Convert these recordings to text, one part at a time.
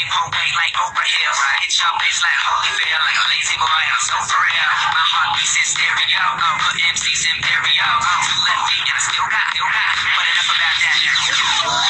big propane like Oprah Hill. I Hit your bitch like Holyfield, like a lazy boy, I'm so for real. My heart beats in stereo, I put MCs in stereo. Two left feet and I still got, still got. but enough about that.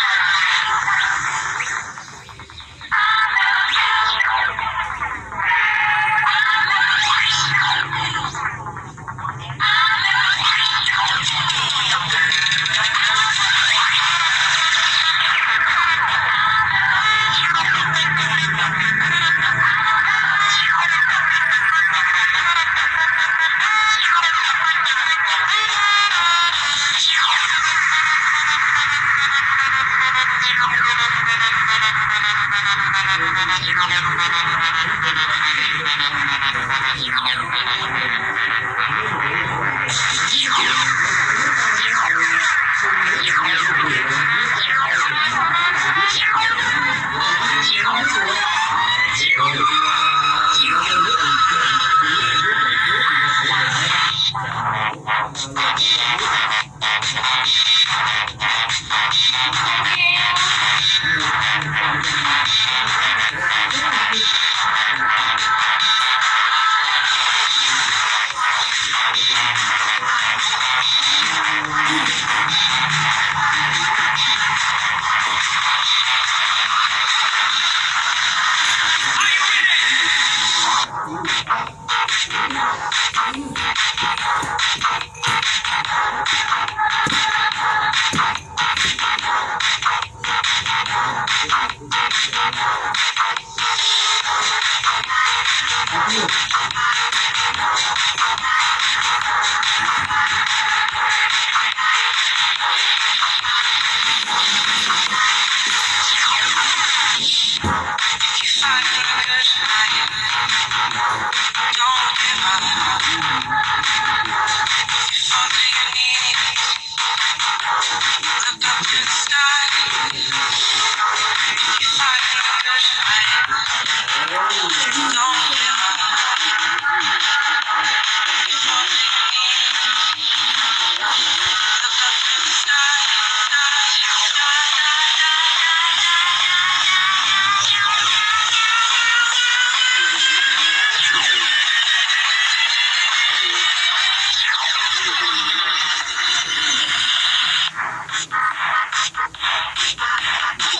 If you